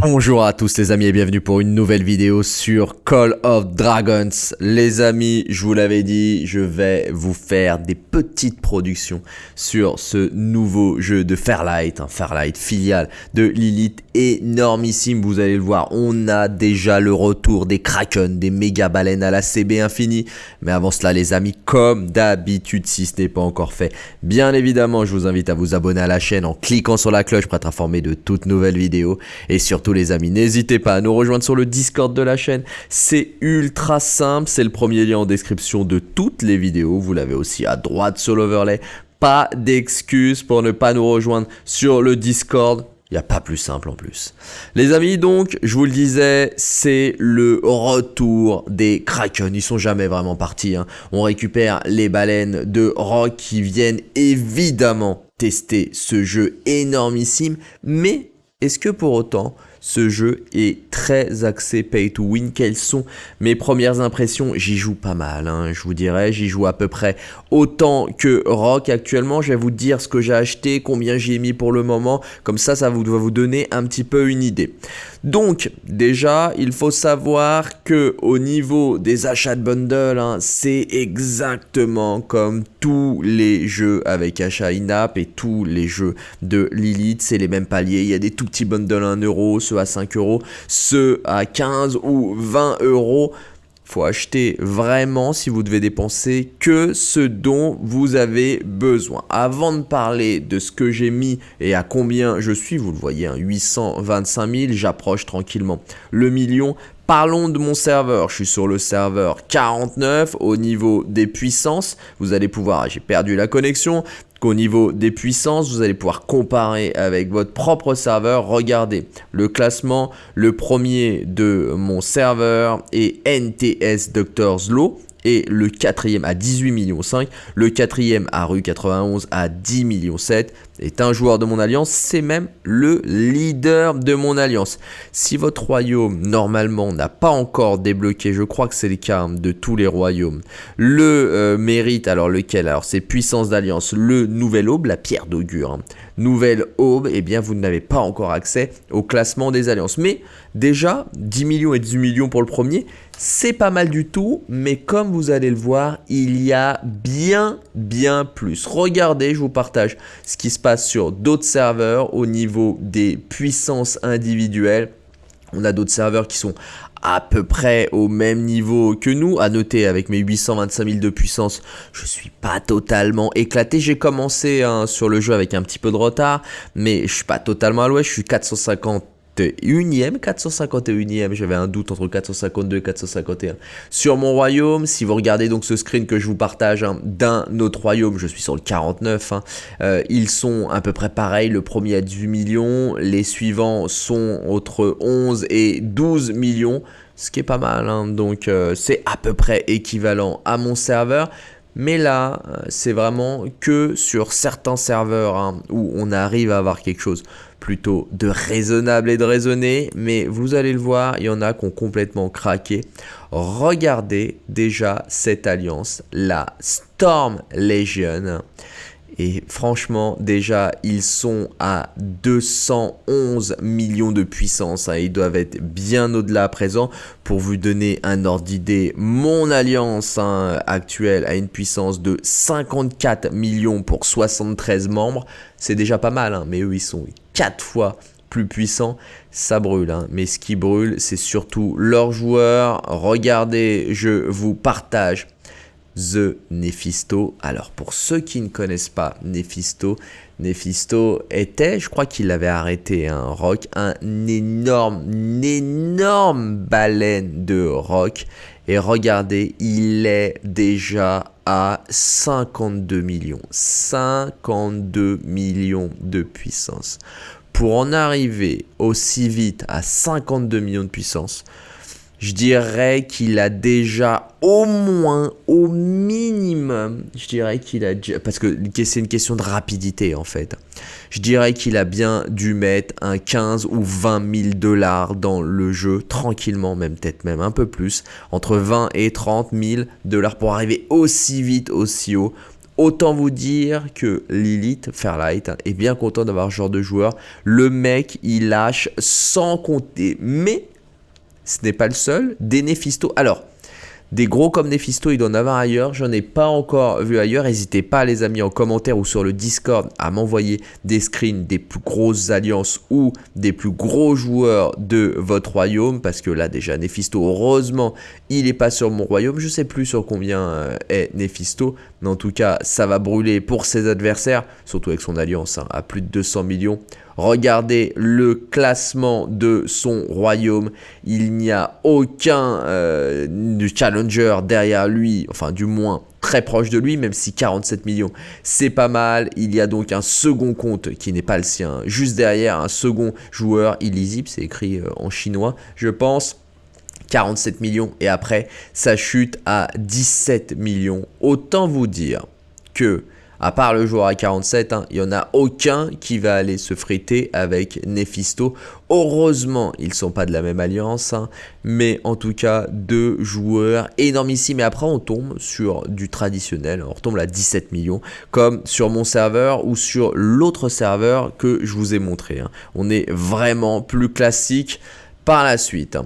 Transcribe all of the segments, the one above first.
Bonjour à tous les amis et bienvenue pour une nouvelle vidéo sur Call of Dragons. Les amis, je vous l'avais dit, je vais vous faire des petites productions sur ce nouveau jeu de Fairlight, un Fairlight filiale de Lilith énormissime, vous allez le voir. On a déjà le retour des Kraken, des méga baleines à la CB infini. Mais avant cela les amis, comme d'habitude, si ce n'est pas encore fait, bien évidemment, je vous invite à vous abonner à la chaîne en cliquant sur la cloche pour être informé de toutes nouvelles vidéos et surtout les amis, n'hésitez pas à nous rejoindre sur le Discord de la chaîne. C'est ultra simple, c'est le premier lien en description de toutes les vidéos. Vous l'avez aussi à droite sur l'overlay. Pas d'excuses pour ne pas nous rejoindre sur le Discord. Il n'y a pas plus simple en plus. Les amis, donc, je vous le disais, c'est le retour des Kraken. Ils sont jamais vraiment partis. Hein. On récupère les baleines de rock qui viennent évidemment tester ce jeu énormissime. Mais est-ce que pour autant, ce jeu est très axé pay to win. Quelles sont mes premières impressions? J'y joue pas mal, hein, je vous dirais. J'y joue à peu près autant que Rock actuellement. Je vais vous dire ce que j'ai acheté, combien j'ai mis pour le moment. Comme ça, ça doit vous donner un petit peu une idée. Donc, déjà, il faut savoir que au niveau des achats de bundle, hein, c'est exactement comme tous les jeux avec achat in-app et tous les jeux de Lilith. C'est les mêmes paliers. Il y a des tout petits bundles à 1 euro, ceux à 5 euros, ceux à 15 ou 20 euros faut acheter vraiment si vous devez dépenser que ce dont vous avez besoin. Avant de parler de ce que j'ai mis et à combien je suis, vous le voyez, hein, 825 000, j'approche tranquillement le million. Parlons de mon serveur, je suis sur le serveur 49 au niveau des puissances. Vous allez pouvoir, j'ai perdu la connexion, qu'au niveau des puissances, vous allez pouvoir comparer avec votre propre serveur. Regardez le classement, le premier de mon serveur est NTS Doctors Law et le quatrième à 18 millions 5, le quatrième à rue 91 à 10 millions 7 est un joueur de mon alliance, c'est même le leader de mon alliance. Si votre royaume normalement n'a pas encore débloqué, je crois que c'est le cas de tous les royaumes, le euh, mérite, alors lequel? Alors c'est puissance d'alliance, le nouvel aube, la pierre d'augure. Hein. Nouvelle aube, eh bien vous n'avez pas encore accès au classement des alliances. Mais déjà, 10 millions et 18 millions pour le premier, c'est pas mal du tout, mais comme vous allez le voir, il y a bien, bien plus. Regardez, je vous partage ce qui se passe sur d'autres serveurs au niveau des puissances individuelles. On a d'autres serveurs qui sont à peu près au même niveau que nous. À noter, avec mes 825 000 de puissance, je suis pas totalement éclaté. J'ai commencé hein, sur le jeu avec un petit peu de retard, mais je suis pas totalement à l'ouest. Je suis 450 451e, 451e, j'avais un doute entre 452 et 451. Sur mon royaume, si vous regardez donc ce screen que je vous partage hein, d'un autre royaume, je suis sur le 49, hein, euh, ils sont à peu près pareils, le premier à 18 millions, les suivants sont entre 11 et 12 millions, ce qui est pas mal, hein. donc euh, c'est à peu près équivalent à mon serveur. Mais là, euh, c'est vraiment que sur certains serveurs où on arrive à avoir quelque chose plutôt de raisonnable et de raisonné, mais vous allez le voir, il y en a qui ont complètement craqué. Regardez déjà cette alliance, la Storm Legion. Et franchement, déjà, ils sont à 211 millions de puissance. Hein. Ils doivent être bien au-delà à présent. Pour vous donner un ordre d'idée, mon alliance hein, actuelle a une puissance de 54 millions pour 73 membres. C'est déjà pas mal, hein, mais eux, ils sont 4 fois plus puissants. Ça brûle, mais ce qui brûle, c'est surtout leurs joueurs. Regardez, je vous partage The Nephisto. Alors pour ceux qui ne connaissent pas Nephisto, Nephisto était, je crois qu'il avait arrêté un rock, un énorme, énorme baleine de rock. Et regardez, il est déjà à 52 millions. 52 millions de puissance. Pour en arriver aussi vite à 52 millions de puissance, je dirais qu'il a déjà au moins, au minimum, je dirais qu'il a déjà, parce que c'est une question de rapidité en fait, je dirais qu'il a bien dû mettre un 15 ou 20 000 dollars dans le jeu, tranquillement, même peut-être même un peu plus, entre 20 et 30 000 dollars pour arriver aussi vite, aussi haut Autant vous dire que Lilith Fairlight est bien content d'avoir ce genre de joueur. Le mec, il lâche sans compter. Mais ce n'est pas le seul. Des Néphisto. Alors, des gros comme Néphisto, il doit en avoir ailleurs. J'en ai pas encore vu ailleurs. N'hésitez pas, les amis, en commentaire ou sur le Discord à m'envoyer des screens des plus grosses alliances ou des plus gros joueurs de votre royaume. Parce que là, déjà, Néphisto, heureusement, il n'est pas sur mon royaume. Je sais plus sur combien euh, est Néphisto. Mais en tout cas, ça va brûler pour ses adversaires. Surtout avec son alliance hein, à plus de 200 millions. Regardez le classement de son royaume. Il n'y a aucun euh, challenger derrière lui, enfin du moins très proche de lui, même si 47 millions, c'est pas mal. Il y a donc un second compte qui n'est pas le sien. Juste derrière, un second joueur illisible, c'est écrit euh, en chinois, je pense. 47 millions et après ça chute à 17 millions. Autant vous dire que à part le joueur à 47, hein, il n'y en a aucun qui va aller se friter avec Nephisto. Heureusement, ils ne sont pas de la même alliance, hein, mais en tout cas, deux joueurs énormissimes. Et après, on tombe sur du traditionnel, on retombe à 17 millions, comme sur mon serveur ou sur l'autre serveur que je vous ai montré. Hein. On est vraiment plus classique par la suite.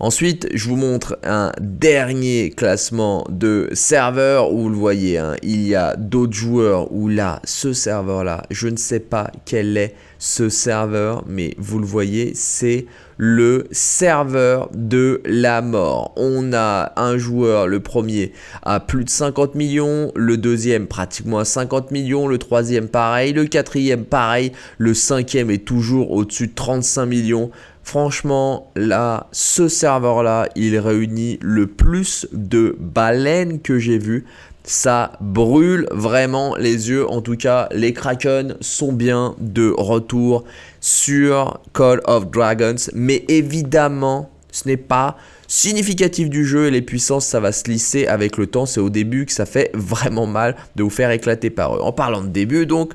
Ensuite, je vous montre un dernier classement de serveurs où vous le voyez, hein, il y a d'autres joueurs où là, ce serveur-là, je ne sais pas quel est ce serveur, mais vous le voyez, c'est le serveur de la mort. On a un joueur, le premier, à plus de 50 millions, le deuxième pratiquement à 50 millions, le troisième pareil, le quatrième pareil, le cinquième est toujours au-dessus de 35 millions. Franchement, là, ce serveur-là, il réunit le plus de baleines que j'ai vu. Ça brûle vraiment les yeux. En tout cas, les Kraken sont bien de retour sur Call of Dragons. Mais évidemment, ce n'est pas significatif du jeu et les puissances, ça va se lisser avec le temps. C'est au début que ça fait vraiment mal de vous faire éclater par eux. En parlant de début, donc,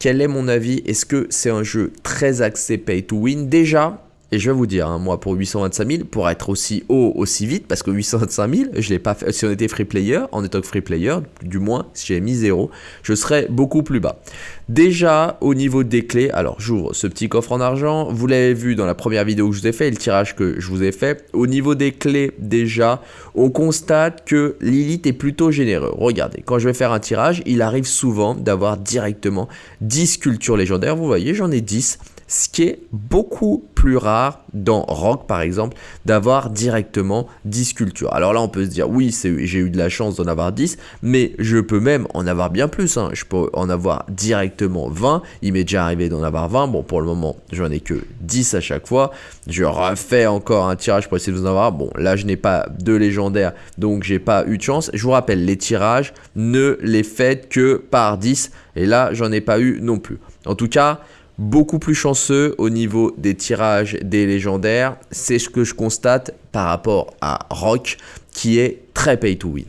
quel est mon avis? Est-ce que c'est un jeu très axé pay to win? Déjà, et je vais vous dire, hein, moi pour 825 000, pour être aussi haut, aussi vite, parce que 825 000, je l'ai pas fait, si on était free player, en étant free player, du moins si j'avais mis 0, je serais beaucoup plus bas. Déjà au niveau des clés, alors j'ouvre ce petit coffre en argent, vous l'avez vu dans la première vidéo que je vous ai fait, le tirage que je vous ai fait. Au niveau des clés déjà, on constate que Lilith est plutôt généreux. Regardez, quand je vais faire un tirage, il arrive souvent d'avoir directement 10 sculptures légendaires, vous voyez j'en ai 10 ce qui est beaucoup plus rare dans Rock par exemple d'avoir directement 10 sculptures. Alors là on peut se dire oui j'ai eu de la chance d'en avoir 10 mais je peux même en avoir bien plus. Hein. Je peux en avoir directement 20. Il m'est déjà arrivé d'en avoir 20. Bon pour le moment j'en ai que 10 à chaque fois. Je refais encore un tirage pour essayer de vous en avoir. Bon là je n'ai pas de légendaire donc j'ai pas eu de chance. Je vous rappelle les tirages ne les faites que par 10 et là j'en ai pas eu non plus. En tout cas beaucoup plus chanceux au niveau des tirages des légendaires. C'est ce que je constate par rapport à Rock qui est très pay to win.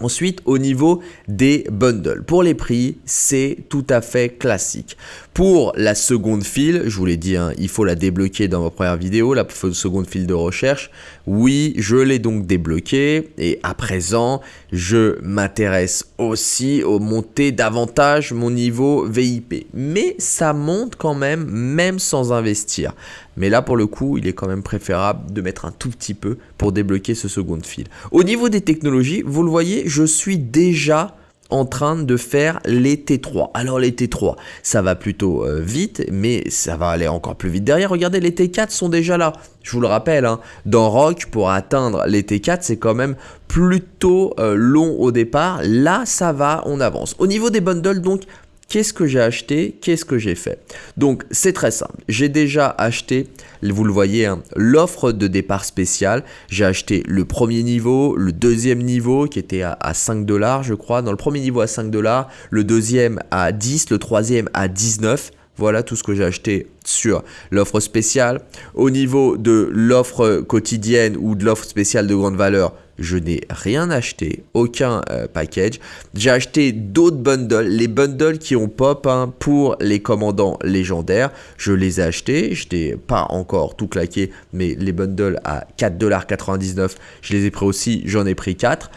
Ensuite, au niveau des bundles, pour les prix, c'est tout à fait classique. Pour la seconde file, je vous l'ai dit, hein, il faut la débloquer dans ma première vidéo, la seconde file de recherche. Oui, je l'ai donc débloquée et à présent, je m'intéresse aussi au monter davantage mon niveau VIP. Mais ça monte quand même, même sans investir. Mais là, pour le coup, il est quand même préférable de mettre un tout petit peu pour débloquer ce second fil. Au niveau des technologies, vous le voyez, je suis déjà en train de faire les T3. Alors les T3, ça va plutôt euh, vite, mais ça va aller encore plus vite derrière. Regardez, les T4 sont déjà là. Je vous le rappelle, hein, dans Rock, pour atteindre les T4, c'est quand même plutôt euh, long au départ. Là, ça va, on avance. Au niveau des bundles, donc, Qu'est-ce que j'ai acheté? Qu'est-ce que j'ai fait? Donc c'est très simple. J'ai déjà acheté, vous le voyez, hein, l'offre de départ spéciale. J'ai acheté le premier niveau, le deuxième niveau qui était à, 5 dollars je crois. Dans le premier niveau à 5 dollars, le deuxième à 10, le troisième à 19. Voilà tout ce que j'ai acheté sur l'offre spéciale. Au niveau de l'offre quotidienne ou de l'offre spéciale de grande valeur, je n'ai rien acheté, aucun euh, package. J'ai acheté d'autres bundles, les bundles qui ont pop hein, pour les commandants légendaires. Je les ai achetés, je n'ai pas encore tout claqué, mais les bundles à 4,99$, je les ai pris aussi, j'en ai pris 4.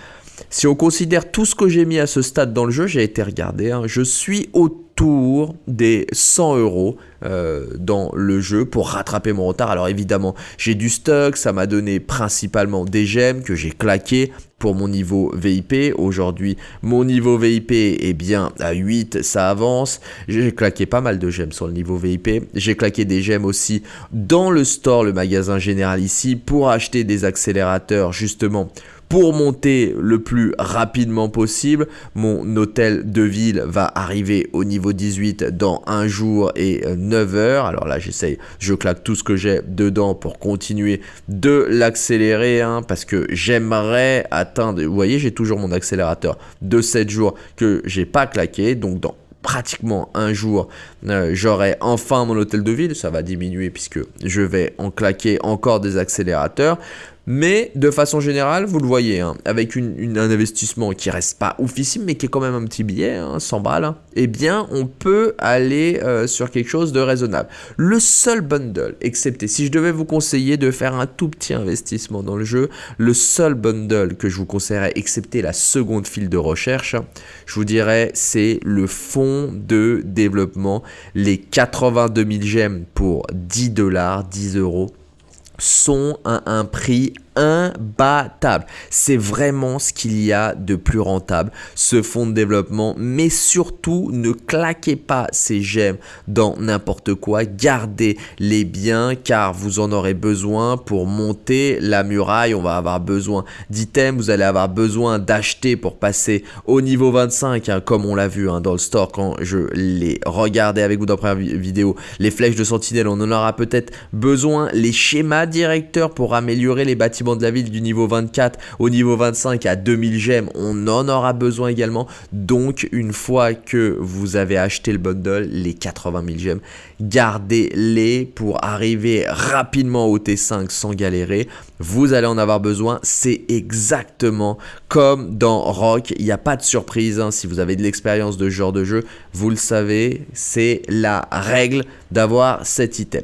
Si on considère tout ce que j'ai mis à ce stade dans le jeu, j'ai été regardé, hein, je suis autour des 100 euros euh, dans le jeu pour rattraper mon retard. Alors évidemment, j'ai du stock, ça m'a donné principalement des gemmes que j'ai claqué pour mon niveau VIP. Aujourd'hui, mon niveau VIP est bien à 8, ça avance. J'ai claqué pas mal de gemmes sur le niveau VIP. J'ai claqué des gemmes aussi dans le store, le magasin général ici, pour acheter des accélérateurs justement pour monter le plus rapidement possible. Mon hôtel de ville va arriver au niveau 18 dans un jour et 9 heures. Alors là, j'essaye, je claque tout ce que j'ai dedans pour continuer de l'accélérer hein, parce que j'aimerais atteindre, vous voyez, j'ai toujours mon accélérateur de 7 jours que j'ai pas claqué. Donc dans pratiquement un jour, euh, j'aurai enfin mon hôtel de ville. Ça va diminuer puisque je vais en claquer encore des accélérateurs. Mais de façon générale, vous le voyez, hein, avec un investissement qui reste pas oufissime, mais qui est quand même un petit billet, hein, 100 balles, hein, eh bien, on peut aller euh, sur quelque chose de raisonnable. Le seul bundle, excepté si je devais vous conseiller de faire un tout petit investissement dans le jeu, le seul bundle que je vous conseillerais, excepté la seconde file de recherche, je vous dirais, c'est le fonds de développement, les 82 000 gemmes pour 10 dollars, 10 euros sont à un prix imbattable. C'est vraiment ce qu'il y a de plus rentable, ce fonds de développement. Mais surtout, ne claquez pas ces gemmes dans n'importe quoi. Gardez les biens car vous en aurez besoin pour monter la muraille. On va avoir besoin d'items, vous allez avoir besoin d'acheter pour passer au niveau 25, hein, comme on l'a vu hein, dans le store quand je l'ai regardé avec vous dans la première vidéo. Les flèches de sentinelle, on en aura peut-être besoin. Les schémas directeurs pour améliorer les bâtiments de la ville du niveau 24 au niveau 25 à 2000 gemmes, on en aura besoin également. Donc une fois que vous avez acheté le bundle, les 80 000 gemmes, gardez-les pour arriver rapidement au T5 sans galérer. Vous allez en avoir besoin, c'est exactement comme dans Rock, il n'y a pas de surprise, hein. si vous avez de l'expérience de ce genre de jeu, vous le savez, c'est la règle d'avoir cet item.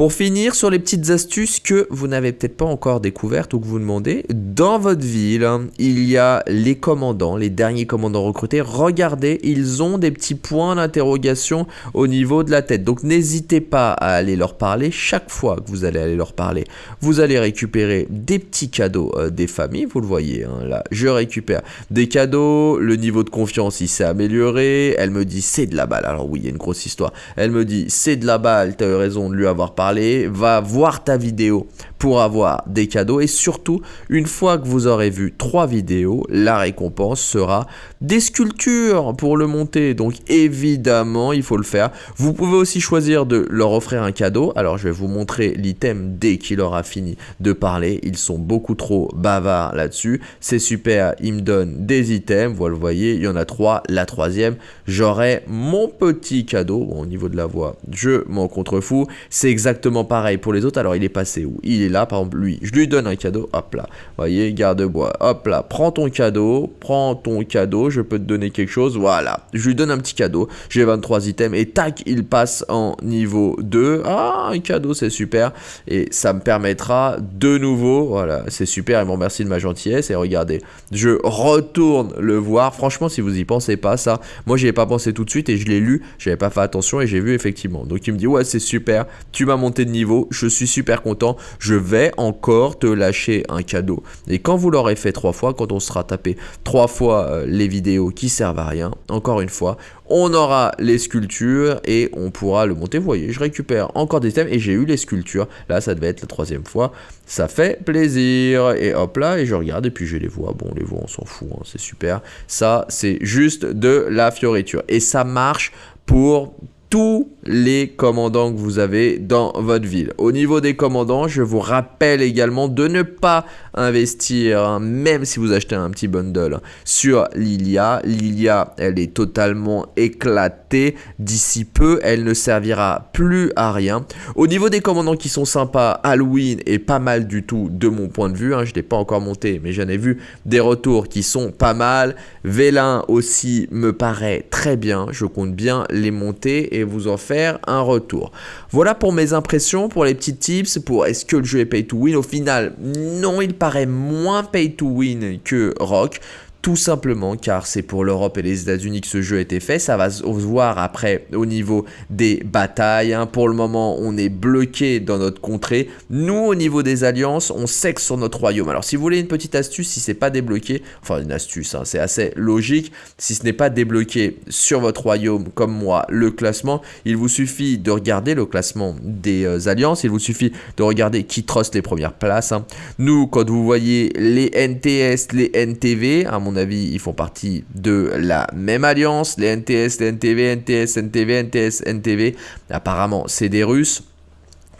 Pour finir sur les petites astuces que vous n'avez peut-être pas encore découvertes ou que vous demandez, dans votre ville, il y a les commandants, les derniers commandants recrutés. Regardez, ils ont des petits points d'interrogation au niveau de la tête. Donc n'hésitez pas à aller leur parler chaque fois que vous allez aller leur parler. Vous allez récupérer des petits cadeaux euh, des familles, vous le voyez hein, là. Je récupère des cadeaux, le niveau de confiance il s'est amélioré. Elle me dit c'est de la balle. Alors oui, il y a une grosse histoire. Elle me dit c'est de la balle, tu as eu raison de lui avoir parlé va voir ta vidéo pour avoir des cadeaux. Et surtout une fois que vous aurez vu trois vidéos la récompense sera des sculptures pour le monter. Donc évidemment il faut le faire. Vous pouvez aussi choisir de leur offrir un cadeau. Alors je vais vous montrer l'item dès qu'il aura fini de parler. Ils sont beaucoup trop bavards là dessus c'est super. Ils me donnent des items. Vous le voyez il y en a trois. La troisième j'aurai mon petit cadeau. Au niveau de la voix je m'en contrefous. C'est exactement pareil pour les autres. Alors il est passé où? Il est là, par exemple, lui, je lui donne un cadeau, hop là, voyez, garde-bois, hop là, prends ton cadeau, prends ton cadeau, je peux te donner quelque chose, voilà, je lui donne un petit cadeau, j'ai 23 items, et tac, il passe en niveau 2, ah, un cadeau, c'est super, et ça me permettra de nouveau, voilà, c'est super, et me remercie de ma gentillesse, et regardez, je retourne le voir, franchement, si vous y pensez pas, ça, moi j'y ai pas pensé tout de suite, et je l'ai lu, j'avais pas fait attention, et j'ai vu effectivement, donc il me dit, ouais, c'est super, tu m'as monté de niveau, je suis super content, je vais encore te lâcher un cadeau. Et quand vous l'aurez fait trois fois, quand on sera tapé trois fois euh, les vidéos qui servent à rien, encore une fois, on aura les sculptures et on pourra le monter. Vous voyez, je récupère encore des thèmes et j'ai eu les sculptures. Là, ça devait être la troisième fois. Ça fait plaisir. Et hop là, et je regarde et puis je les vois. Bon, les voix, on s'en fout, hein, c'est super. Ça, c'est juste de la fioriture. Et ça marche pour tous les commandants que vous avez dans votre ville. Au niveau des commandants, je vous rappelle également de ne pas investir, hein, même si vous achetez un petit bundle, sur Lilia. Lilia, elle est totalement éclatée. D'ici peu, elle ne servira plus à rien. Au niveau des commandants qui sont sympas, Halloween est pas mal du tout de mon point de vue. Hein. Je ne l'ai pas encore monté, mais j'en ai vu des retours qui sont pas mal. Vélin aussi me paraît très bien. Je compte bien les monter vous en faire un retour. Voilà pour mes impressions, pour les petits tips, pour est-ce que le jeu est pay to win? Au final, non, il paraît moins pay to win que Rock. Tout simplement car c'est pour l'Europe et les États-Unis que ce jeu a été fait. Ça va se voir après au niveau des batailles. Hein. Pour le moment, on est bloqué dans notre contrée. Nous, au niveau des alliances, on sexe sur notre royaume. Alors, si vous voulez une petite astuce, si c'est pas débloqué, enfin une astuce, hein, c'est assez logique. Si ce n'est pas débloqué sur votre royaume, comme moi, le classement, il vous suffit de regarder le classement des euh, alliances. Il vous suffit de regarder qui trust les premières places. Hein. Nous, quand vous voyez les NTS, les NTV, à mon avis, ils font partie de la même alliance. Les NTS, les NTV, NTS, NTV, NTS, NTV. Apparemment, c'est des Russes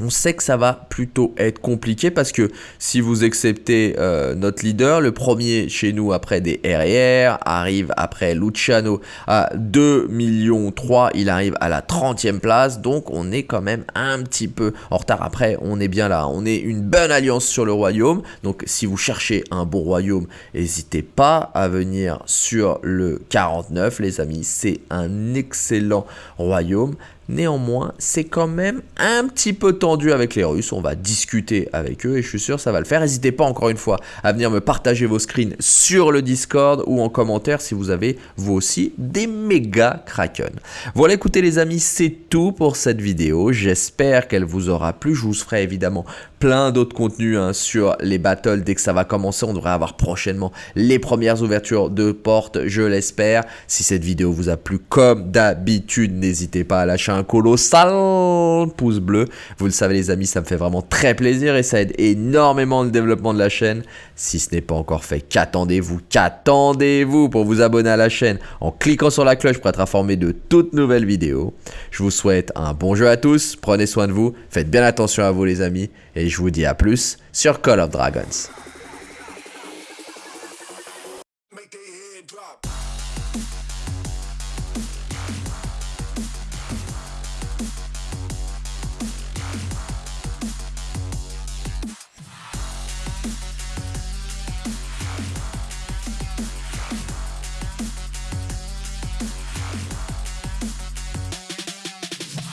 on sait que ça va plutôt être compliqué parce que si vous acceptez euh, notre leader, le premier chez nous après des RR arrive après Luciano à 2 millions 3, il arrive à la 30e place, donc on est quand même un petit peu en retard. Après, on est bien là, on est une bonne alliance sur le royaume, donc si vous cherchez un bon royaume, n'hésitez pas à venir sur le 49 les amis, c'est un excellent royaume. Néanmoins, c'est quand même un petit peu tendu avec les Russes. On va discuter avec eux et je suis sûr que ça va le faire. N'hésitez pas encore une fois à venir me partager vos screens sur le Discord ou en commentaire si vous avez vous aussi des méga Kraken. Voilà, écoutez les amis, c'est tout pour cette vidéo. J'espère qu'elle vous aura plu. Je vous ferai évidemment plein d'autres contenus hein, sur les battles dès que ça va commencer. On devrait avoir prochainement les premières ouvertures de portes, je l'espère. Si cette vidéo vous a plu comme d'habitude, n'hésitez pas à lâcher colossal pouce bleu. Vous le savez les amis, ça me fait vraiment très plaisir et ça aide énormément le développement de la chaîne. Si ce n'est pas encore fait, qu'attendez-vous? Qu'attendez-vous pour vous abonner à la chaîne en cliquant sur la cloche pour être informé de toutes nouvelles vidéos? Je vous souhaite un bon jeu à tous, prenez soin de vous, faites bien attention à vous les amis et je vous dis à plus sur Call of Dragons.